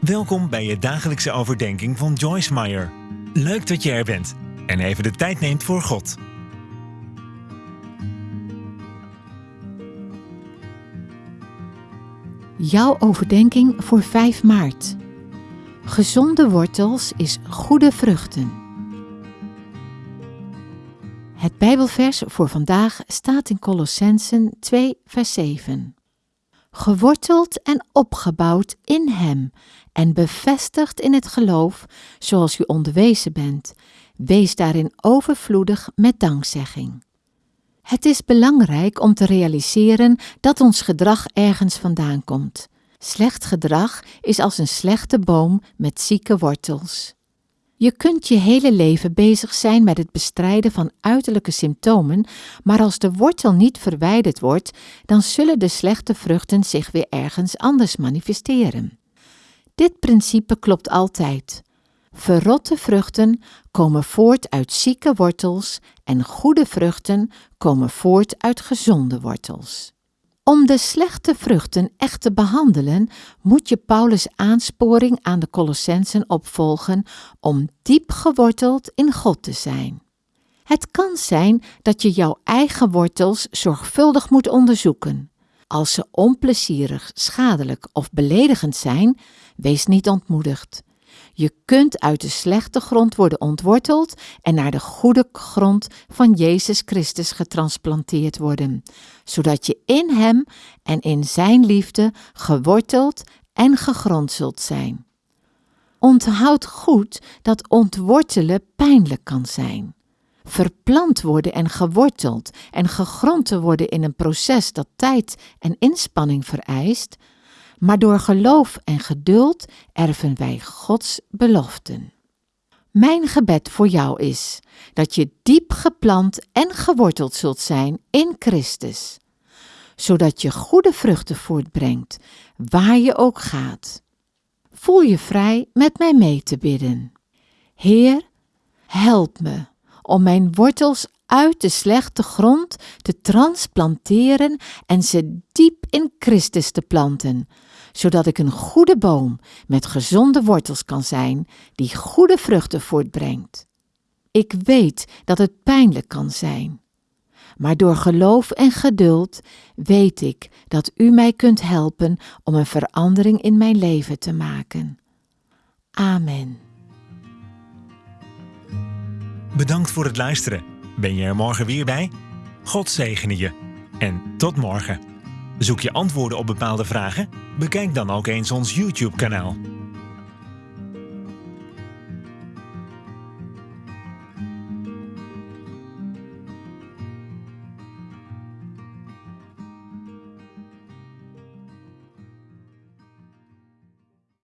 Welkom bij je dagelijkse overdenking van Joyce Meyer. Leuk dat je er bent en even de tijd neemt voor God. Jouw overdenking voor 5 maart. Gezonde wortels is goede vruchten. Het Bijbelvers voor vandaag staat in Colossensen 2, vers 7. Geworteld en opgebouwd in Hem en bevestigd in het geloof, zoals u onderwezen bent, wees daarin overvloedig met dankzegging. Het is belangrijk om te realiseren dat ons gedrag ergens vandaan komt. Slecht gedrag is als een slechte boom met zieke wortels. Je kunt je hele leven bezig zijn met het bestrijden van uiterlijke symptomen, maar als de wortel niet verwijderd wordt, dan zullen de slechte vruchten zich weer ergens anders manifesteren. Dit principe klopt altijd. Verrotte vruchten komen voort uit zieke wortels en goede vruchten komen voort uit gezonde wortels. Om de slechte vruchten echt te behandelen, moet je Paulus' aansporing aan de Colossensen opvolgen om diep geworteld in God te zijn. Het kan zijn dat je jouw eigen wortels zorgvuldig moet onderzoeken. Als ze onplezierig, schadelijk of beledigend zijn, wees niet ontmoedigd. Je kunt uit de slechte grond worden ontworteld en naar de goede grond van Jezus Christus getransplanteerd worden, zodat je in Hem en in Zijn liefde geworteld en gegrond zult zijn. Onthoud goed dat ontwortelen pijnlijk kan zijn. Verplant worden en geworteld en gegrond te worden in een proces dat tijd en inspanning vereist, maar door geloof en geduld erven wij Gods beloften. Mijn gebed voor jou is dat je diep geplant en geworteld zult zijn in Christus, zodat je goede vruchten voortbrengt, waar je ook gaat. Voel je vrij met mij mee te bidden. Heer, help me om mijn wortels uit de slechte grond te transplanteren en ze diep in Christus te planten, zodat ik een goede boom met gezonde wortels kan zijn, die goede vruchten voortbrengt. Ik weet dat het pijnlijk kan zijn, maar door geloof en geduld weet ik dat U mij kunt helpen om een verandering in mijn leven te maken. Amen. Bedankt voor het luisteren. Ben je er morgen weer bij? God zegene je. En tot morgen. Zoek je antwoorden op bepaalde vragen? Bekijk dan ook eens ons YouTube-kanaal.